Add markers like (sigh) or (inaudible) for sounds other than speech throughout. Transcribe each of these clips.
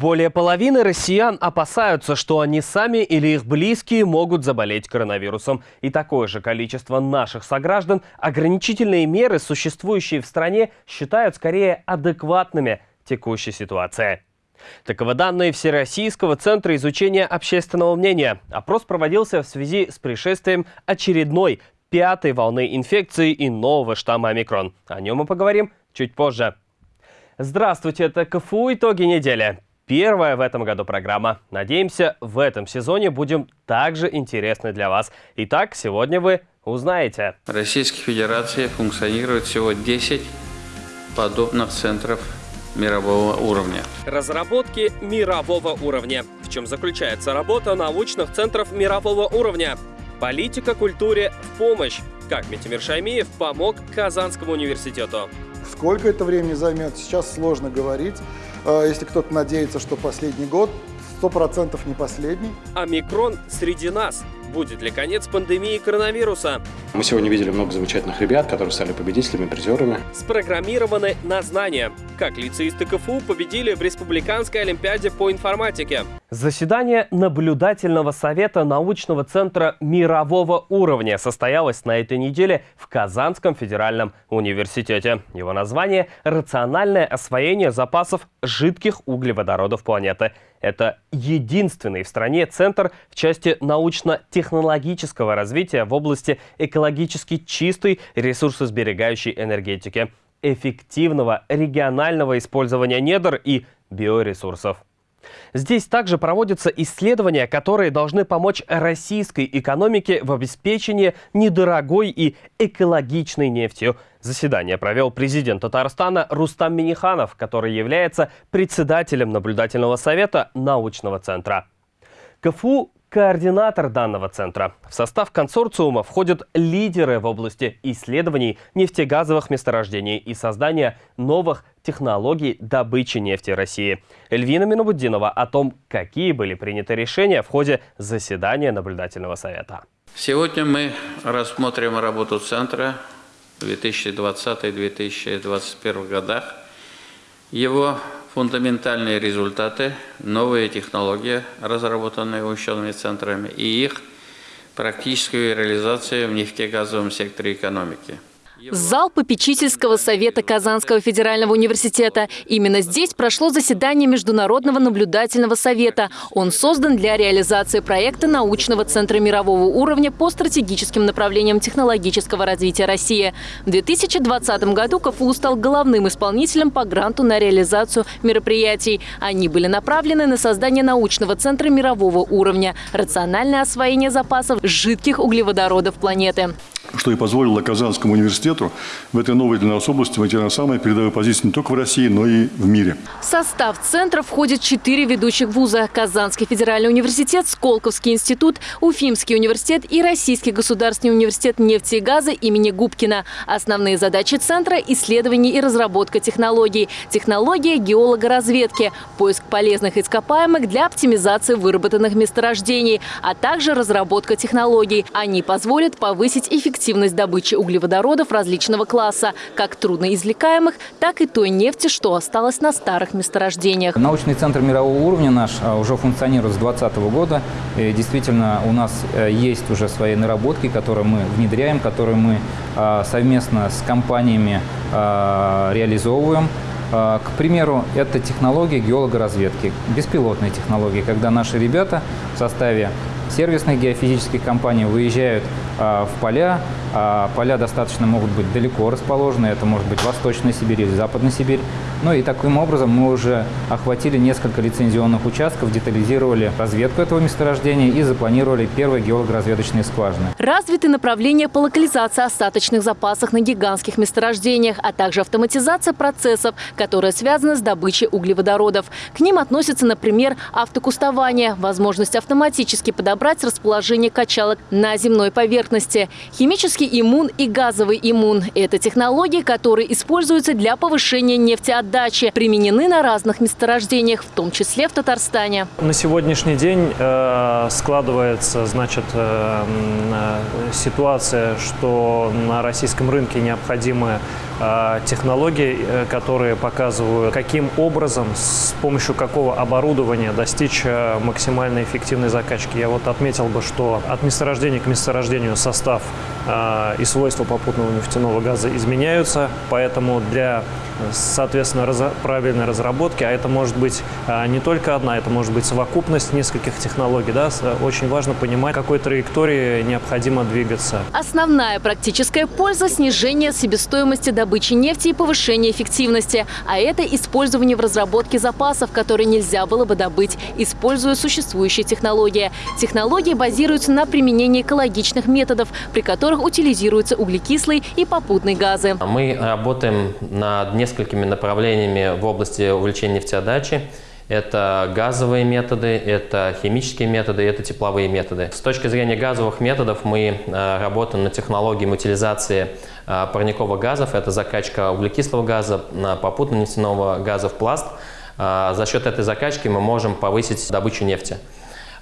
Более половины россиян опасаются, что они сами или их близкие могут заболеть коронавирусом. И такое же количество наших сограждан ограничительные меры, существующие в стране, считают скорее адекватными текущей ситуации. Таковы данные Всероссийского центра изучения общественного мнения. Опрос проводился в связи с пришествием очередной пятой волны инфекции и нового штамма омикрон. О нем мы поговорим чуть позже. Здравствуйте, это КФУ «Итоги недели». Первая в этом году программа. Надеемся, в этом сезоне будем также интересны для вас. Итак, сегодня вы узнаете. В Российской Федерации функционирует всего 10 подобных центров мирового уровня. Разработки мирового уровня. В чем заключается работа научных центров мирового уровня? Политика культуре в помощь. Как Митимир Шаймиев помог Казанскому университету. Сколько это времени займет, сейчас сложно говорить. А, если кто-то надеется, что последний год, сто процентов не последний. Омикрон среди нас. Будет ли конец пандемии коронавируса? Мы сегодня видели много замечательных ребят, которые стали победителями, призерами. Спрограммированы на знания. Как лицеисты КФУ победили в Республиканской Олимпиаде по информатике. Заседание наблюдательного совета научного центра мирового уровня состоялось на этой неделе в Казанском федеральном университете. Его название – «Рациональное освоение запасов жидких углеводородов планеты». Это единственный в стране центр в части научно-технологического развития в области экологически чистой ресурсосберегающей энергетики, эффективного регионального использования недр и биоресурсов. Здесь также проводятся исследования, которые должны помочь российской экономике в обеспечении недорогой и экологичной нефтью. Заседание провел президент Татарстана Рустам Миниханов, который является председателем наблюдательного совета научного центра. КФУ координатор данного центра. В состав консорциума входят лидеры в области исследований нефтегазовых месторождений и создания новых технологий добычи нефти России. Эльвина Минобуддинова о том, какие были приняты решения в ходе заседания наблюдательного совета. Сегодня мы рассмотрим работу центра в 2020-2021 годах, его фундаментальные результаты, новые технологии, разработанные учеными центрами, и их практическую реализацию в нефтегазовом секторе экономики – Зал попечительского совета Казанского федерального университета. Именно здесь прошло заседание Международного наблюдательного совета. Он создан для реализации проекта научного центра мирового уровня по стратегическим направлениям технологического развития России. В 2020 году КФУ стал главным исполнителем по гранту на реализацию мероприятий. Они были направлены на создание научного центра мирового уровня, рациональное освоение запасов жидких углеводородов планеты что и позволило Казанскому университету в этой новой для нас области войти на самые передовые позиции не только в России, но и в мире. В состав центра входит четыре ведущих вуза – Казанский федеральный университет, Сколковский институт, Уфимский университет и Российский государственный университет нефти и газа имени Губкина. Основные задачи центра – исследование и разработка технологий, технология геологоразведки, поиск полезных ископаемых для оптимизации выработанных месторождений, а также разработка технологий. Они позволят повысить эффективность эффективность добычи углеводородов различного класса, как трудноизвлекаемых, так и той нефти, что осталось на старых месторождениях. Научный центр мирового уровня наш а, уже функционирует с 2020 года. И действительно, у нас э, есть уже свои наработки, которые мы внедряем, которые мы а, совместно с компаниями а, реализовываем. К примеру, это технология геологоразведки, беспилотные технологии, когда наши ребята в составе сервисных геофизических компаний выезжают в поля. А поля достаточно могут быть далеко расположены. Это может быть Восточная Сибирь или Западная Сибирь. Ну и таким образом мы уже охватили несколько лицензионных участков, детализировали разведку этого месторождения и запланировали первые геолого-разведочные скважины. Развиты направления по локализации остаточных запасов на гигантских месторождениях, а также автоматизация процессов, которые связаны с добычей углеводородов. К ним относятся, например, автокустование, возможность автоматически подобрать расположение качалок на земной поверхности, химический иммун и газовый иммун. Это технологии, которые используются для повышения нефтеотдачи отдачи применены на разных месторождениях, в том числе в Татарстане. На сегодняшний день э, складывается значит, э, ситуация, что на российском рынке необходимы э, технологии, которые показывают, каким образом, с помощью какого оборудования достичь максимально эффективной закачки. Я вот отметил бы, что от месторождения к месторождению состав и свойства попутного нефтяного газа изменяются, поэтому для соответственно, раз, правильной разработки, а это может быть а, не только одна, это может быть совокупность нескольких технологий. Да? Очень важно понимать, какой траектории необходимо двигаться. Основная практическая польза – снижение себестоимости добычи нефти и повышение эффективности. А это использование в разработке запасов, которые нельзя было бы добыть, используя существующие технологии. Технологии базируются на применении экологичных методов, при которых утилизируются углекислые и попутные газы. Мы работаем над несколькими несколькими направлениями в области увеличения нефтеотдачи. Это газовые методы, это химические методы, это тепловые методы. С точки зрения газовых методов мы э, работаем над технологией утилизации э, парниковых газов. Это закачка углекислого газа, попутно нефтяного газа в пласт. Э, за счет этой закачки мы можем повысить добычу нефти.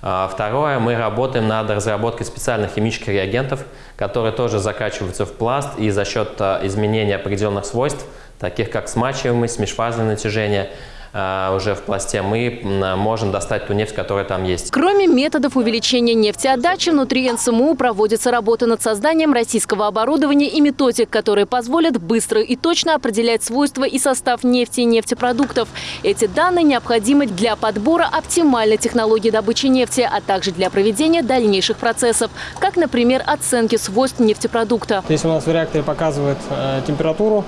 Второе, мы работаем над разработкой специальных химических реагентов, которые тоже закачиваются в пласт и за счет изменения определенных свойств таких как смачиваемость, межфазное натяжение, а, уже в пласте, мы можем достать ту нефть, которая там есть. Кроме методов увеличения нефтеотдачи, внутри НСМУ проводится работа над созданием российского оборудования и методик, которые позволят быстро и точно определять свойства и состав нефти и нефтепродуктов. Эти данные необходимы для подбора оптимальной технологии добычи нефти, а также для проведения дальнейших процессов, как, например, оценки свойств нефтепродукта. Здесь у нас в реакторе показывает э, температуру,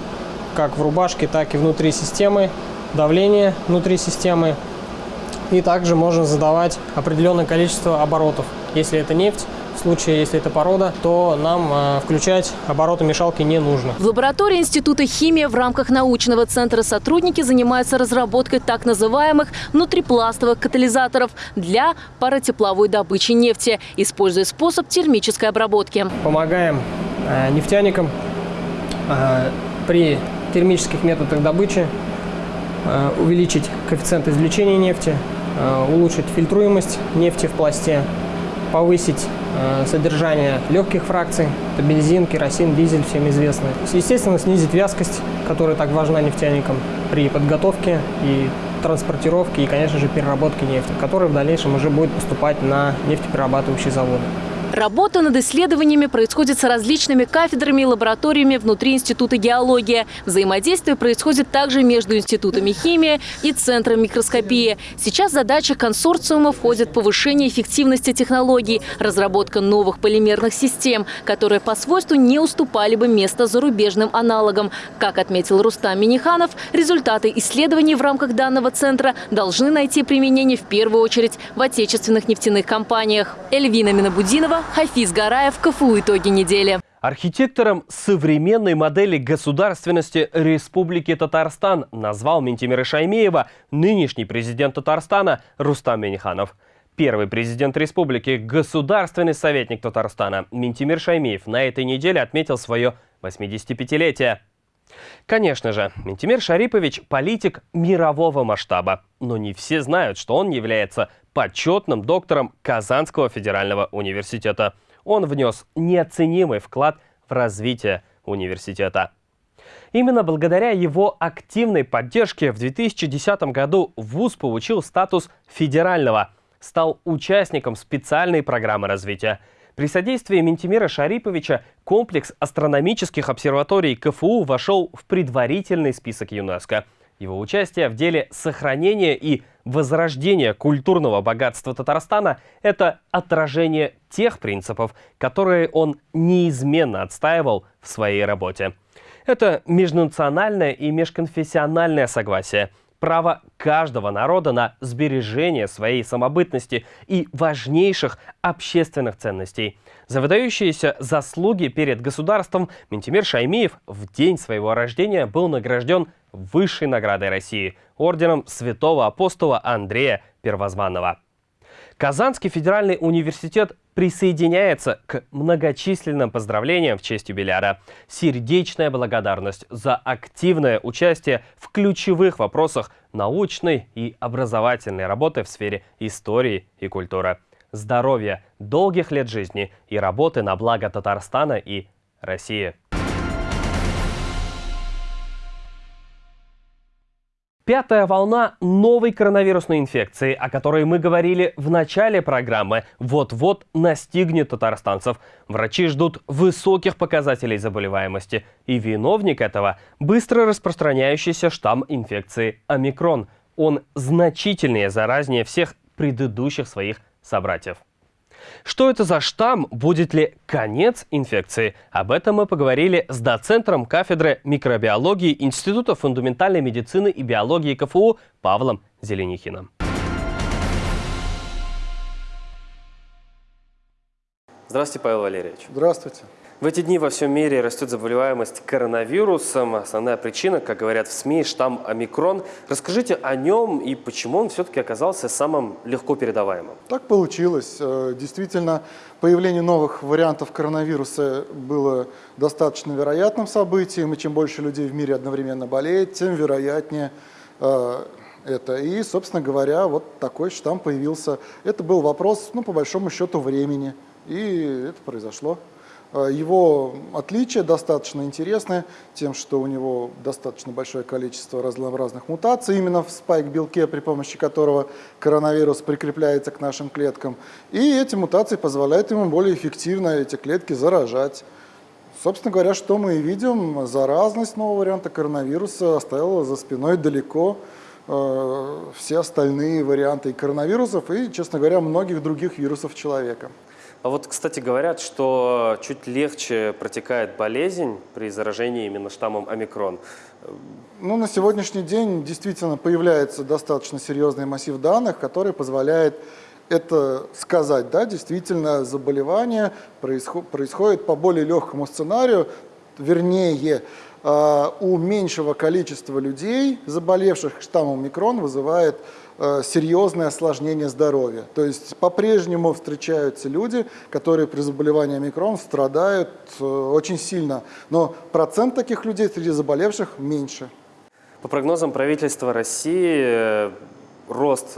как в рубашке, так и внутри системы, давление внутри системы. И также можно задавать определенное количество оборотов. Если это нефть, в случае, если это порода, то нам э, включать обороты мешалки не нужно. В лаборатории Института химии в рамках научного центра сотрудники занимаются разработкой так называемых внутрипластовых катализаторов для паротепловой добычи нефти, используя способ термической обработки. Помогаем э, нефтяникам э, при термических методах добычи, э, увеличить коэффициент извлечения нефти, э, улучшить фильтруемость нефти в пласте, повысить э, содержание легких фракций, это бензин, керосин, дизель, всем известно. Естественно, снизить вязкость, которая так важна нефтяникам при подготовке и транспортировке и, конечно же, переработке нефти, которая в дальнейшем уже будет поступать на нефтеперерабатывающие заводы. Работа над исследованиями происходит с различными кафедрами и лабораториями внутри Института геологии. Взаимодействие происходит также между институтами химии и Центром микроскопии. Сейчас задача консорциума входит повышение эффективности технологий, разработка новых полимерных систем, которые по свойству не уступали бы место зарубежным аналогам. Как отметил Рустам Миниханов, результаты исследований в рамках данного центра должны найти применение в первую очередь в отечественных нефтяных компаниях. Эльвина Минабудинова, Хафиз Гараев, КФУ «Итоги недели». Архитектором современной модели государственности Республики Татарстан назвал Ментимира Шаймеева нынешний президент Татарстана Рустам Миниханов. Первый президент республики, государственный советник Татарстана Ментимир Шаймеев на этой неделе отметил свое 85-летие. Конечно же, Ментимир Шарипович – политик мирового масштаба. Но не все знают, что он является почетным доктором Казанского федерального университета. Он внес неоценимый вклад в развитие университета. Именно благодаря его активной поддержке в 2010 году ВУЗ получил статус федерального, стал участником специальной программы развития. При содействии Ментимира Шариповича комплекс астрономических обсерваторий КФУ вошел в предварительный список ЮНЕСКО – его участие в деле сохранения и возрождения культурного богатства Татарстана – это отражение тех принципов, которые он неизменно отстаивал в своей работе. Это межнациональное и межконфессиональное согласие, право каждого народа на сбережение своей самобытности и важнейших общественных ценностей. За выдающиеся заслуги перед государством Ментимир Шаймиев в день своего рождения был награжден высшей наградой России – орденом святого апостола Андрея Первозванного. Казанский федеральный университет присоединяется к многочисленным поздравлениям в честь юбиляра. Сердечная благодарность за активное участие в ключевых вопросах научной и образовательной работы в сфере истории и культуры. здоровья, долгих лет жизни и работы на благо Татарстана и России. Пятая волна новой коронавирусной инфекции, о которой мы говорили в начале программы, вот-вот настигнет татарстанцев. Врачи ждут высоких показателей заболеваемости. И виновник этого – быстро распространяющийся штамм инфекции омикрон. Он значительнее заразнее всех предыдущих своих собратьев. Что это за штамм? Будет ли конец инфекции? Об этом мы поговорили с доцентром кафедры микробиологии Института фундаментальной медицины и биологии КФУ Павлом Зеленихиным. Здравствуйте, Павел Валерьевич. Здравствуйте. В эти дни во всем мире растет заболеваемость коронавирусом. Основная причина, как говорят в СМИ, штамм омикрон. Расскажите о нем и почему он все-таки оказался самым легко передаваемым. Так получилось. Э, действительно, появление новых вариантов коронавируса было достаточно вероятным событием, и чем больше людей в мире одновременно болеет, тем вероятнее э, это. И, собственно говоря, вот такой штамм появился. Это был вопрос, ну, по большому счету, времени. И это произошло. Э, его отличие достаточно интересное тем, что у него достаточно большое количество разнообразных мутаций именно в спайк-белке, при помощи которого коронавирус прикрепляется к нашим клеткам. И эти мутации позволяют ему более эффективно эти клетки заражать. Собственно говоря, что мы и видим, заразность нового варианта коронавируса оставила за спиной далеко э, все остальные варианты коронавирусов и, честно говоря, многих других вирусов человека. А вот, кстати, говорят, что чуть легче протекает болезнь при заражении именно штаммом омикрон. Ну, на сегодняшний день действительно появляется достаточно серьезный массив данных, который позволяет это сказать. Да, действительно, заболевание происход происходит по более легкому сценарию, вернее, а, у меньшего количества людей, заболевших штаммом микрон, вызывает серьезное осложнение здоровья. То есть по-прежнему встречаются люди, которые при заболевании омикрон страдают э, очень сильно, но процент таких людей среди заболевших меньше. По прогнозам правительства России, э, рост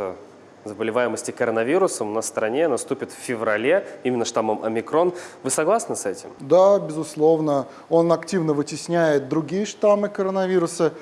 заболеваемости коронавирусом на стране наступит в феврале, именно штаммом омикрон. Вы согласны с этим? Да, безусловно. Он активно вытесняет другие штаммы коронавируса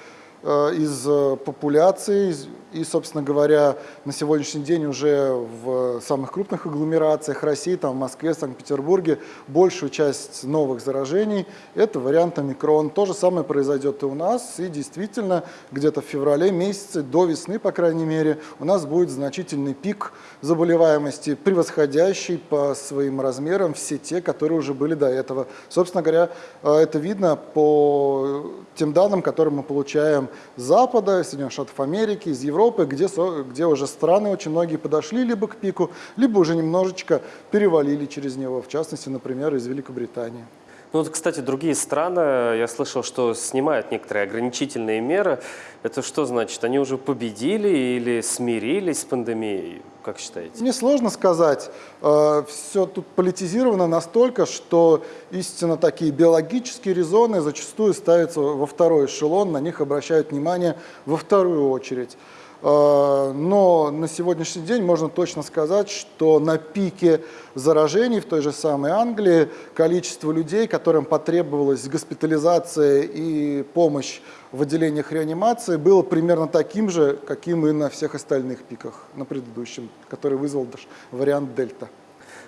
из популяции, и, собственно говоря, на сегодняшний день уже в самых крупных агломерациях России, там в Москве, Санкт-Петербурге, большую часть новых заражений – это вариант омикрон. То же самое произойдет и у нас. И действительно, где-то в феврале месяце, до весны, по крайней мере, у нас будет значительный пик заболеваемости, превосходящий по своим размерам все те, которые уже были до этого. Собственно говоря, э, это видно по тем данным, которые мы получаем с Запада, Соединенных Штатов Америки, из Европы, Европы, где, где уже страны очень многие подошли либо к пику, либо уже немножечко перевалили через него, в частности, например, из Великобритании. Ну вот, кстати, другие страны, я слышал, что снимают некоторые ограничительные меры. Это что значит? Они уже победили или смирились с пандемией? Как считаете? Мне сложно сказать. Э, Все тут политизировано настолько, что истинно такие биологические резоны зачастую ставятся во второй эшелон, на них обращают внимание во вторую очередь. Э, но на сегодняшний день можно точно сказать, что на пике заражений в той же самой Англии количество людей, которым потребовалась госпитализация и помощь в отделениях реанимации, было примерно таким же, каким и на всех остальных пиках, на предыдущем, который вызвал вариант дельта.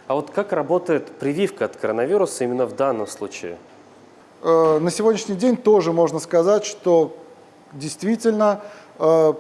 А вот как работает прививка от коронавируса именно в данном случае? Э, на сегодняшний день тоже можно сказать, что действительно э,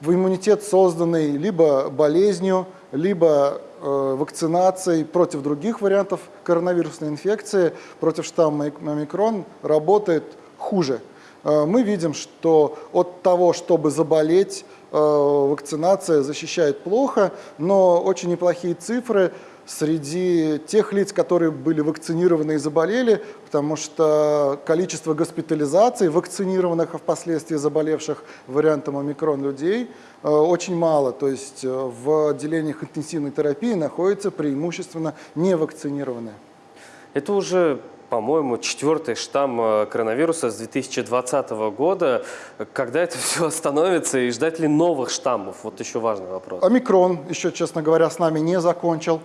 в иммунитет, созданный либо болезнью, либо э, вакцинацией против других вариантов коронавирусной инфекции, против штамма омикрон, работает хуже. Э, мы видим, что от того, чтобы заболеть, вакцинация защищает плохо, но очень неплохие цифры среди тех лиц, которые были вакцинированы и заболели, потому что количество госпитализаций вакцинированных, а впоследствии заболевших вариантом омикрон людей э, очень мало. То есть э, в отделениях интенсивной терапии находятся преимущественно невакцинированные. Это уже по-моему, четвертый штамм э, коронавируса с 2020 года. Когда это (laughs) все остановится и ждать ли новых штаммов? Вот еще важный вопрос. Омикрон еще, честно говоря, с нами не закончил.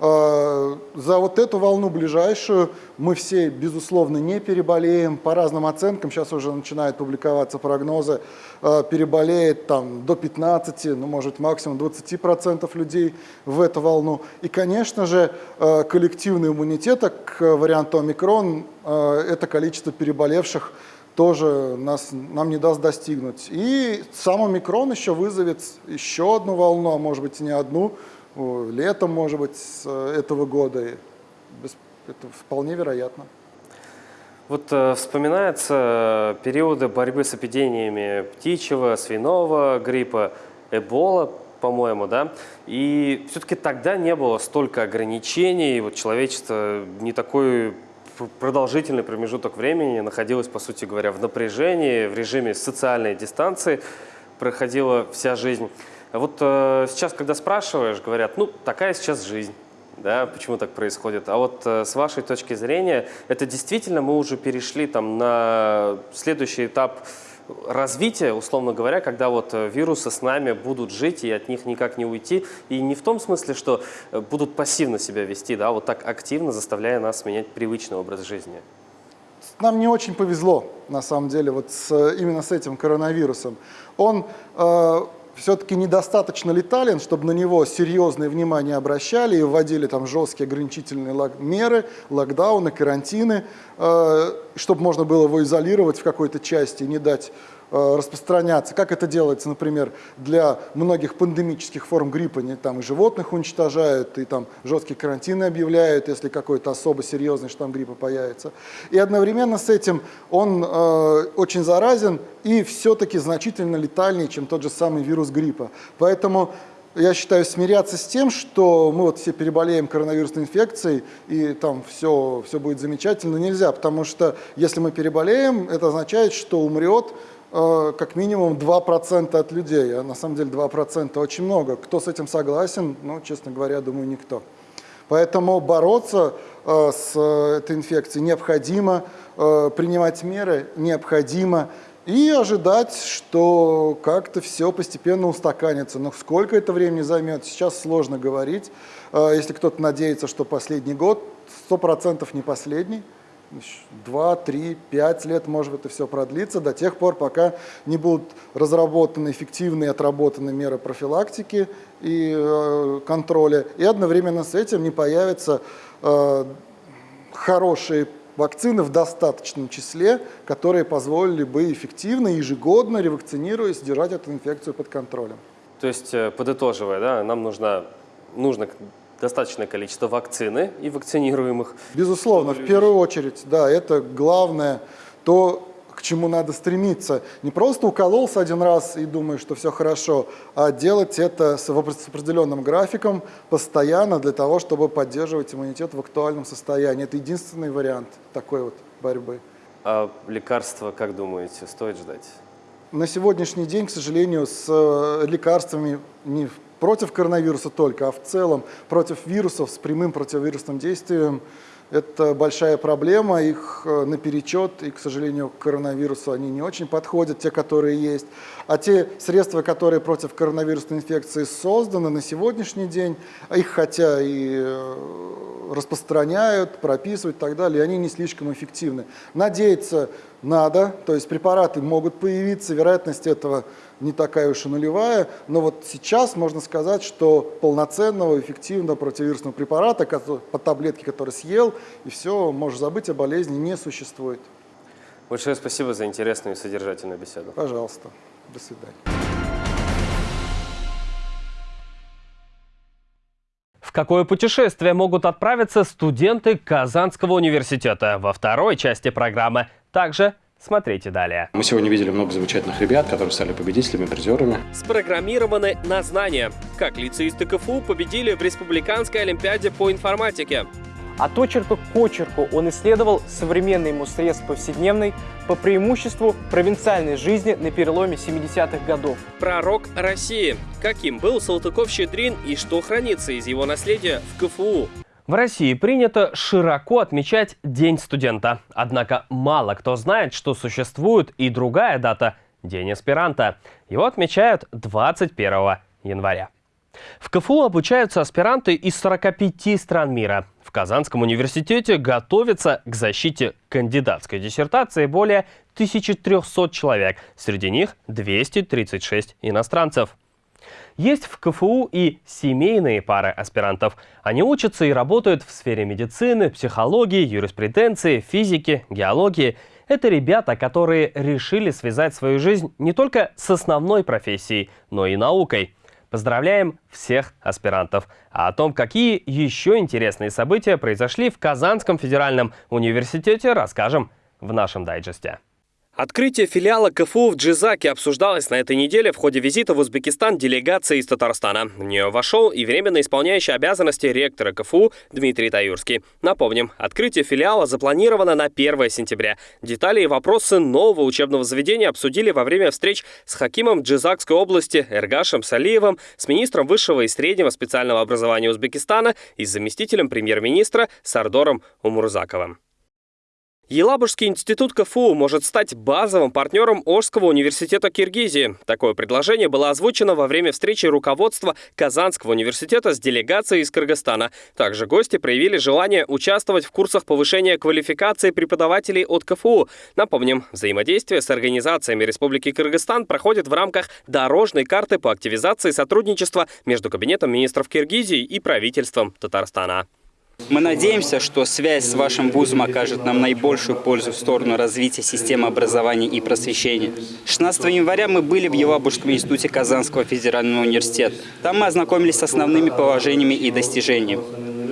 Э, за вот эту волну ближайшую мы все, безусловно, не переболеем. По разным оценкам, сейчас уже начинают публиковаться прогнозы, э, переболеет там до 15, ну, может, максимум 20% людей в эту волну. И, конечно же, э, коллективный иммунитет к варианту омикрон, это количество переболевших тоже нас, нам не даст достигнуть. И сам омикрон еще вызовет еще одну волну, а может быть и не одну, летом, может быть, э, этого года. Это вполне вероятно. Вот э, вспоминаются периоды борьбы с эпидемиями птичьего, свиного гриппа, эбола, по-моему, да? И все-таки тогда не было столько ограничений, вот человечество не такой продолжительный промежуток времени находилось, по сути говоря, в напряжении, в режиме социальной дистанции, проходила вся жизнь. Вот э, сейчас, когда спрашиваешь, говорят, ну, такая сейчас жизнь. Да, почему так происходит? А вот э, с вашей точки зрения, это действительно мы уже перешли там на следующий этап развития, условно говоря, когда вот э, вирусы с нами будут жить и от них никак не уйти. И не в том смысле, что э, будут пассивно себя вести, да, вот так активно заставляя нас менять привычный образ жизни. Нам не очень повезло, на самом деле, вот с, именно с этим коронавирусом. Он э, все-таки недостаточно летален, чтобы на него серьезное внимание обращали и вводили там жесткие ограничительные лог меры, локдауны, карантины, э, чтобы можно было его изолировать в какой-то части и не дать распространяться. Как это делается, например, для многих пандемических форм гриппа, не, там и животных уничтожают, и там жесткие карантины объявляют, если какой-то особо серьезный штамм гриппа появится. И одновременно с этим он э, очень заразен и все-таки значительно летальнее, чем тот же самый вирус гриппа. Поэтому я считаю, смиряться с тем, что мы вот все переболеем коронавирусной инфекцией, и там все, все будет замечательно, нельзя, потому что если мы переболеем, это означает, что умрет Э, как минимум 2% от людей, а на самом деле 2% очень много. Кто с этим согласен, ну, честно говоря, думаю, никто. Поэтому бороться э, с э, этой инфекцией необходимо, принимать меры необходимо и ожидать, что как-то все постепенно устаканится. Но сколько это времени займет, сейчас сложно говорить. Если кто-то надеется, что последний год, 100% не последний, 2, 3, 5 лет, может быть, это все продлится, до тех пор, пока не будут разработаны эффективные отработаны меры профилактики и э, контроля, и одновременно с этим не появятся э, хорошие вакцины в достаточном числе, которые позволили бы эффективно, ежегодно, ревакцинируясь, держать эту инфекцию под контролем. То есть, э, подытоживая, да, нам нужна, нужно достаточное количество вакцины и вакцинируемых. Безусловно, в первую очередь, да, это главное, то, к чему надо стремиться. Не просто укололся один раз и думаешь, что все хорошо, а делать это с определенным графиком постоянно для того, чтобы поддерживать иммунитет в актуальном состоянии. Это единственный вариант такой вот борьбы. А лекарства, как думаете, стоит ждать? На сегодняшний день, к сожалению, с э, лекарствами не против коронавируса только, а в целом против вирусов с прямым противовирусным действием это большая проблема, их э, наперечет, и, к сожалению, к коронавирусу они не очень подходят, те, которые есть. А те средства, которые против коронавирусной инфекции созданы на сегодняшний день, их хотя и э, распространяют, прописывают и так далее, они не слишком эффективны. Надеяться надо, то есть препараты могут появиться, вероятность этого не такая уж и нулевая, но вот сейчас можно сказать, что полноценного, эффективного противовирусного препарата по таблетке, который съел, и все, можешь забыть о болезни, не существует. Большое спасибо за интересную и содержательную беседу. Пожалуйста. До свидания. В какое путешествие могут отправиться студенты Казанского университета? Во второй части программы. Также Смотрите далее. Мы сегодня видели много замечательных ребят, которые стали победителями, призерами. Спрограммированы на знания. Как лицеисты КФУ победили в Республиканской Олимпиаде по информатике. От очерка к очерку он исследовал современные ему средства повседневной по преимуществу провинциальной жизни на переломе 70-х годов. Пророк России. Каким был Салтыков-Щедрин и что хранится из его наследия в КФУ? В России принято широко отмечать День студента. Однако мало кто знает, что существует и другая дата – День аспиранта. Его отмечают 21 января. В КФУ обучаются аспиранты из 45 стран мира. В Казанском университете готовятся к защите кандидатской диссертации более 1300 человек. Среди них 236 иностранцев. Есть в КФУ и семейные пары аспирантов. Они учатся и работают в сфере медицины, психологии, юриспруденции, физики, геологии. Это ребята, которые решили связать свою жизнь не только с основной профессией, но и наукой. Поздравляем всех аспирантов. А о том, какие еще интересные события произошли в Казанском федеральном университете, расскажем в нашем дайджесте. Открытие филиала КФУ в Джизаке обсуждалось на этой неделе в ходе визита в Узбекистан делегации из Татарстана. В нее вошел и временно исполняющий обязанности ректора КФУ Дмитрий Таюрский. Напомним, открытие филиала запланировано на 1 сентября. Детали и вопросы нового учебного заведения обсудили во время встреч с Хакимом Джизакской области Эргашем Салиевым, с министром высшего и среднего специального образования Узбекистана и с заместителем премьер-министра Сардором Умурзаковым. Елабужский институт КФУ может стать базовым партнером Ожского университета Киргизии. Такое предложение было озвучено во время встречи руководства Казанского университета с делегацией из Кыргызстана. Также гости проявили желание участвовать в курсах повышения квалификации преподавателей от КФУ. Напомним, взаимодействие с организациями Республики Кыргызстан проходит в рамках дорожной карты по активизации сотрудничества между Кабинетом министров Киргизии и правительством Татарстана. Мы надеемся, что связь с вашим вузом окажет нам наибольшую пользу в сторону развития системы образования и просвещения. 16 января мы были в Елабужском институте Казанского федерального университета. Там мы ознакомились с основными положениями и достижениями.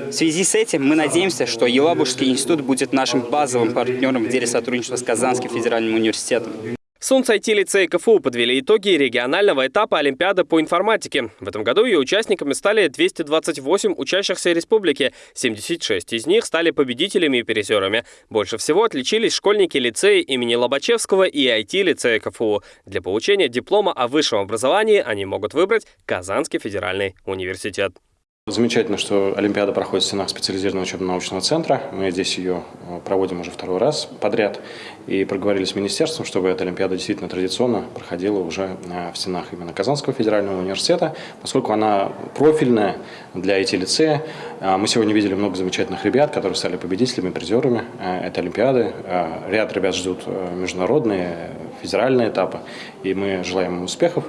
В связи с этим мы надеемся, что Елабужский институт будет нашим базовым партнером в деле сотрудничества с Казанским федеральным университетом. Сунц IT-лицей КФУ подвели итоги регионального этапа Олимпиады по информатике. В этом году ее участниками стали 228 учащихся республики. 76 из них стали победителями и призерами. Больше всего отличились школьники лицея имени Лобачевского и IT-лицея КФУ. Для получения диплома о высшем образовании они могут выбрать Казанский федеральный университет. Замечательно, что Олимпиада проходит в стенах специализированного учебно-научного центра. Мы здесь ее э, проводим уже второй раз подряд. И проговорили с министерством, чтобы эта Олимпиада действительно традиционно проходила уже э, в стенах именно Казанского федерального университета, поскольку она профильная для IT-лицея. Э, мы сегодня видели много замечательных ребят, которые стали победителями, призерами этой Олимпиады. Ряд ребят ждут международные, федеральные этапы, и мы желаем им успехов.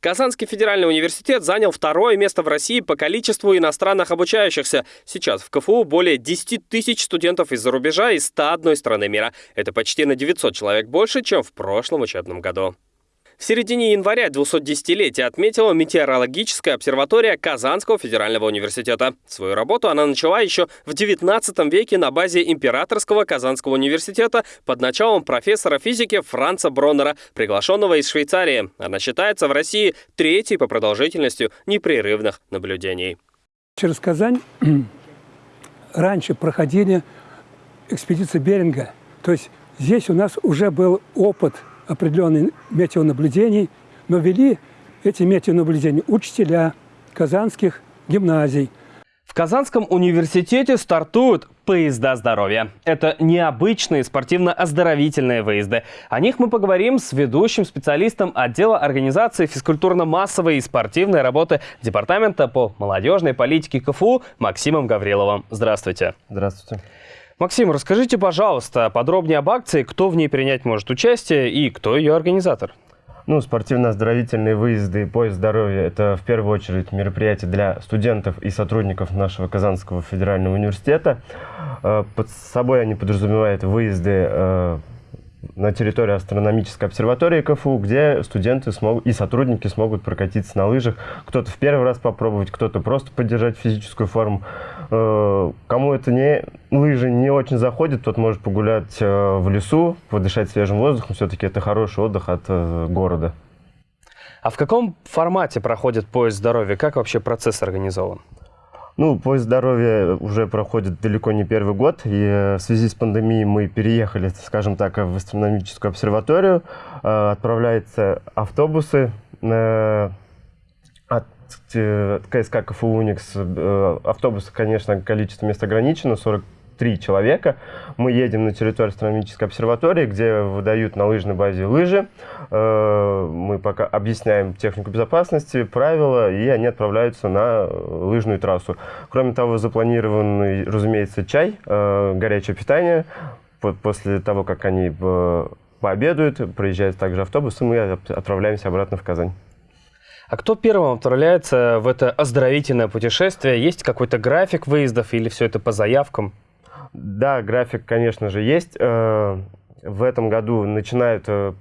Казанский федеральный университет занял второе место в России по количеству иностранных обучающихся. Сейчас в КФУ более 10 тысяч студентов из-за рубежа из 101 страны мира. Это почти на 900 человек больше, чем в прошлом учебном году. В середине января 210-летие отметила метеорологическая обсерватория Казанского федерального университета. Свою работу она начала еще в 19 веке на базе Императорского Казанского университета под началом профессора физики Франца Броннера, приглашенного из Швейцарии. Она считается в России третьей по продолжительности непрерывных наблюдений. Через Казань (clears throat) раньше проходили экспедиции Беринга. То есть здесь у нас уже был опыт – определенных метеонаблюдений, но вели эти метеонаблюдения учителя казанских гимназий. В Казанском университете стартуют поезда здоровья. Это необычные спортивно-оздоровительные выезды. О них мы поговорим с ведущим специалистом отдела организации физкультурно-массовой и спортивной работы Департамента по молодежной политике КФУ Максимом Гавриловым. Здравствуйте. Здравствуйте. Максим, расскажите, пожалуйста, подробнее об акции, кто в ней принять может участие и кто ее организатор? Ну, спортивно-оздоровительные выезды поезд здоровья – это в первую очередь мероприятие для студентов и сотрудников нашего Казанского федерального университета. Э, под собой они подразумевают выезды э, на территории астрономической обсерватории КФУ, где студенты смогут, и сотрудники смогут прокатиться на лыжах. Кто-то в первый раз попробовать, кто-то просто поддержать физическую форму. Э, кому это не лыжи не очень заходит, тот может погулять э, в лесу, подышать свежим воздухом. Все-таки это хороший отдых от э, города. А в каком формате проходит поезд здоровья? Как вообще процесс организован? Ну, поезд здоровья уже проходит далеко не первый год, и в связи с пандемией мы переехали, скажем так, в астрономическую обсерваторию. Отправляются автобусы от КСК КФУ «Уникс». Автобусов, конечно, количество мест ограничено, 40 три человека. Мы едем на территорию астрономической обсерватории, где выдают на лыжной базе лыжи. Э, мы пока объясняем технику безопасности, правила, и они отправляются на лыжную трассу. Кроме того, запланированный, разумеется, чай, э, горячее питание. После того, как они пообедают, проезжает также автобус, и мы отправляемся обратно в Казань. А кто первым отправляется в это оздоровительное путешествие? Есть какой-то график выездов или все это по заявкам? Да, график, конечно же, есть. Э, в этом году начинают, э,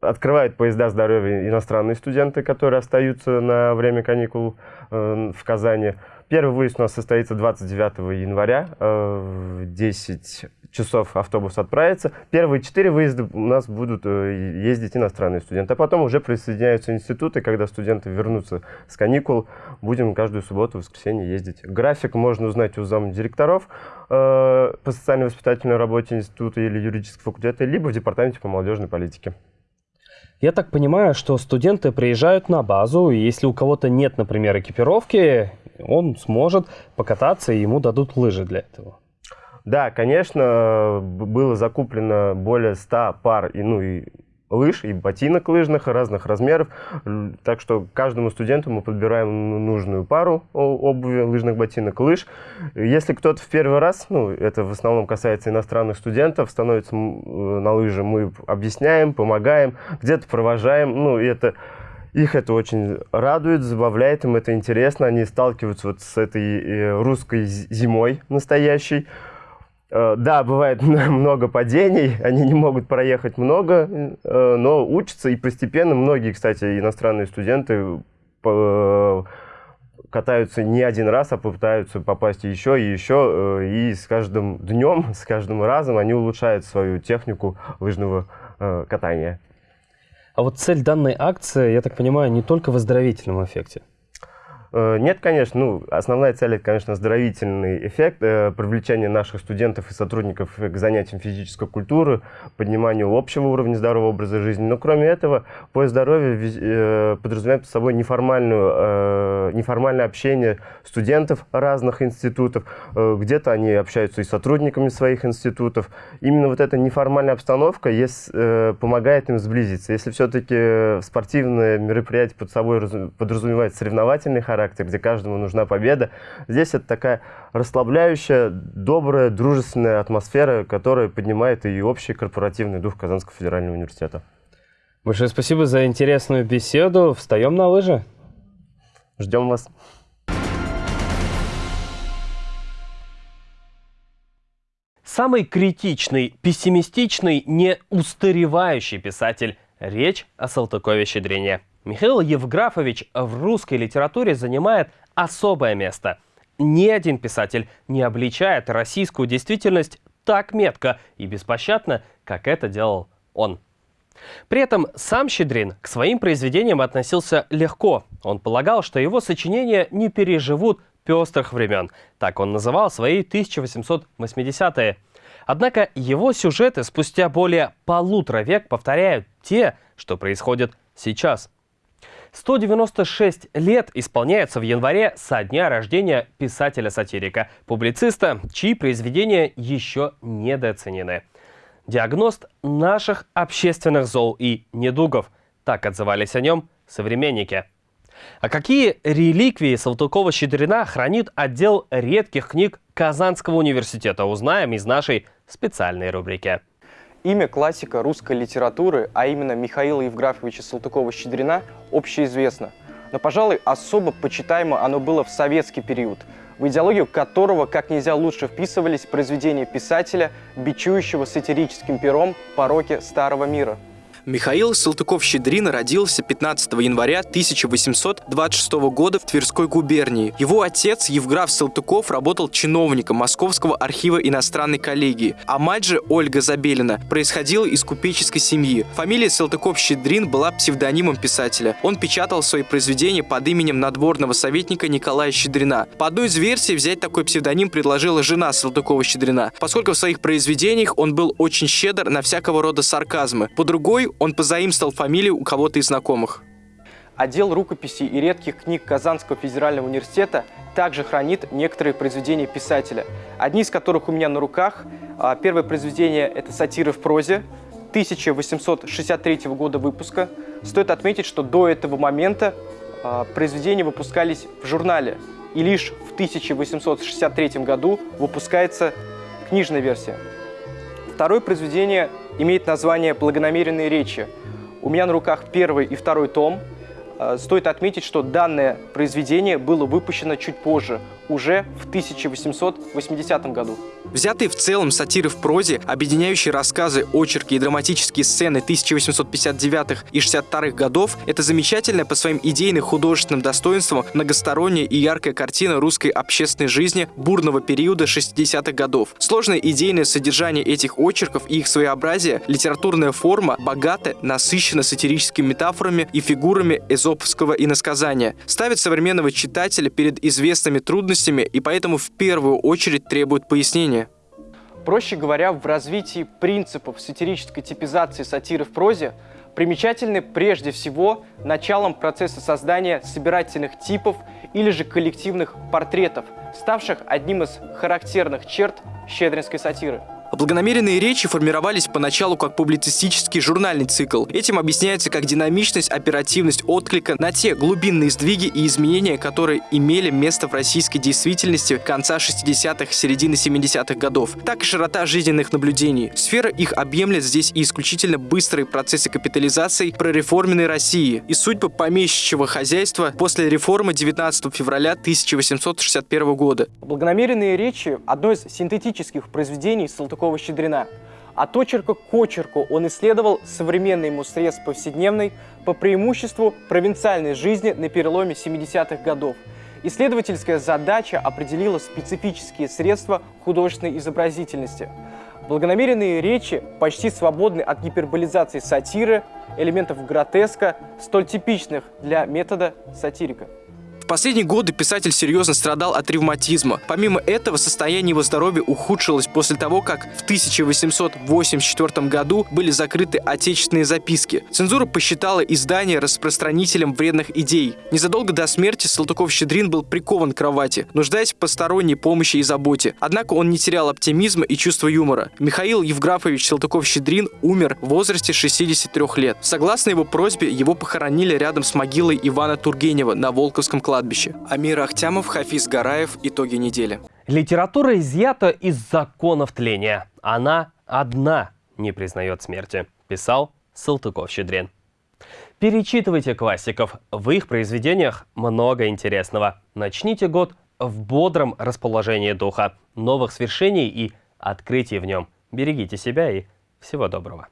открывают поезда здоровья иностранные студенты, которые остаются на время каникул э, в Казани. Первый выезд у нас состоится 29 января в 10 часов автобус отправится. Первые четыре выезда у нас будут э, ездить иностранные студенты, а потом уже присоединяются институты, когда студенты вернутся с каникул, будем каждую субботу, воскресенье ездить. График можно узнать у замдиректоров э, по социально-воспитательной работе института или юридического факультета, либо в департаменте по молодежной политике. Я так понимаю, что студенты приезжают на базу, и если у кого-то нет, например, экипировки, он сможет покататься, и ему дадут лыжи для этого. Да, конечно, было закуплено более 100 пар и, ну, и лыж, и ботинок лыжных разных размеров. Так что каждому студенту мы подбираем нужную пару обуви, лыжных ботинок, лыж. Если кто-то в первый раз, ну, это в основном касается иностранных студентов, становится на лыжи, мы объясняем, помогаем, где-то провожаем. Ну, и это их это очень радует, забавляет, им это интересно. Они сталкиваются вот с этой э, русской зимой настоящей. Э, да, бывает (laughs) много падений, они не могут проехать много, э, но учатся и постепенно многие, кстати, иностранные студенты э, катаются не один раз, а пытаются попасть еще и еще, и с каждым днем, с каждым разом они улучшают свою технику лыжного катания. А вот цель данной акции, я так понимаю, не только в оздоровительном эффекте. Э, нет, конечно. Ну, основная цель – это, конечно, оздоровительный эффект, э, привлечение наших студентов и сотрудников к занятиям физической культуры, подниманию общего уровня здорового образа жизни. Но кроме этого, поезд здоровья э, подразумевает под собой неформальную, неформальное общение студентов разных институтов. Где-то они общаются и с сотрудниками своих институтов. Именно вот эта неформальная обстановка помогает им сблизиться. Если все-таки спортивное мероприятие под собой подразумевает соревновательный характер, характер, где каждому нужна победа. Здесь это такая расслабляющая, добрая, дружественная атмосфера, которая поднимает и общий корпоративный дух Казанского федерального университета. Большое спасибо за интересную беседу. Встаем на лыжи. Ждем вас. Самый критичный, пессимистичный, неустаревающий писатель. Речь о Салтыкове-Щедрине. Михаил Евграфович в русской литературе занимает особое место. Ни один писатель не обличает российскую действительность так метко и беспощадно, как это делал он. При этом сам Щедрин к своим произведениям относился легко. Он полагал, что его сочинения не переживут пестрых времен. Так он называл свои 1880-е. Однако его сюжеты спустя более полутора век повторяют те, что происходит сейчас – 196 лет исполняется в январе со дня рождения писателя-сатирика, публициста, чьи произведения еще недооценены. Диагност наших общественных зол и недугов. Так отзывались о нем современники. А какие реликвии Салтыкова-Щедрина хранит отдел редких книг Казанского университета, узнаем из нашей специальной рубрики. Имя классика русской литературы, а именно Михаила Евграфовича Салтыкова-Щедрина, общеизвестно. Но, пожалуй, особо почитаемо оно было в советский период, в идеологию которого как нельзя лучше вписывались произведения писателя, бичующего сатирическим пером пороки старого мира – Михаил Салтыков-Щедрин родился 15 января 1826 года в Тверской губернии. Его отец Евграф Салтыков работал чиновником Московского архива иностранной коллегии, а мать же, Ольга Забелина, происходила из купеческой семьи. Фамилия Салтыков-Щедрин была псевдонимом писателя. Он печатал свои произведения под именем надворного советника Николая Щедрина. По одной из версий взять такой псевдоним предложила жена Салтыкова-Щедрина, поскольку в своих произведениях он был очень щедр на всякого рода сарказмы. По другой, он позаимствовал фамилию у кого-то из знакомых. Отдел рукописей и редких книг Казанского федерального университета также хранит некоторые произведения писателя, одни из которых у меня на руках. А, первое произведение – это «Сатиры в прозе», 1863 года выпуска. Стоит отметить, что до этого момента а, произведения выпускались в журнале, и лишь в 1863 году выпускается книжная версия. Второе произведение имеет название «Благонамеренные речи». У меня на руках первый и второй том – Э, стоит отметить, что данное произведение было выпущено чуть позже, уже в 1880 году. Взятые в целом сатиры в прозе, объединяющие рассказы, очерки и драматические сцены 1859 и 62 годов, это замечательная по своим идейным художественным достоинствам многосторонняя и яркая картина русской общественной жизни бурного периода 60-х годов. Сложное идейное содержание этих очерков и их своеобразие, литературная форма богата, насыщена сатирическими метафорами и фигурами эзоповского иносказания, ставит современного читателя перед известными трудностями и поэтому в первую очередь требует пояснения. Проще говоря, в развитии принципов сатирической типизации сатиры в прозе примечательны прежде всего началом процесса создания собирательных типов или же коллективных портретов, ставших одним из характерных черт щедринской сатиры. Благонамеренные речи формировались поначалу как публицистический журнальный цикл. Этим объясняется как динамичность, оперативность отклика на те глубинные сдвиги и изменения, которые имели место в российской действительности конца 60-х, середины 70-х годов, так и широта жизненных наблюдений. Сфера их объемлет здесь и исключительно быстрые процессы капитализации прореформенной России и судьбы помещичьего хозяйства после реформы 19 февраля 1861 года. Благонамеренные речи – одно из синтетических произведений Салтыкова Салтыкова-Щедрина. От очерка к очерку он исследовал современный ему срез повседневной по преимуществу провинциальной жизни на переломе 70-х годов. Исследовательская задача определила специфические средства художественной изобразительности. Благонамеренные речи почти свободны от гиперболизации сатиры, элементов гротеска, столь типичных для метода сатирика последние годы писатель серьезно страдал от ревматизма. Помимо этого, состояние его здоровья ухудшилось после того, как в 1884 году были закрыты отечественные записки. Цензура посчитала издание распространителем вредных идей. Незадолго до смерти Салтыков-Щедрин был прикован к кровати, нуждаясь в посторонней помощи и заботе. Однако он не терял оптимизма и чувства юмора. Михаил Евграфович Салтыков-Щедрин умер в возрасте 63 лет. Согласно его просьбе, его похоронили рядом с могилой Ивана Тургенева на Волковском кладбище кладбище. Амир Ахтямов, Хафиз Гараев. Итоги недели. Литература изъята из законов тления. Она одна не признает смерти, писал Салтыков-Щедрин. Перечитывайте классиков. В их произведениях много интересного. Начните год в бодром расположении духа, новых свершений и открытий в нем. Берегите себя и всего доброго.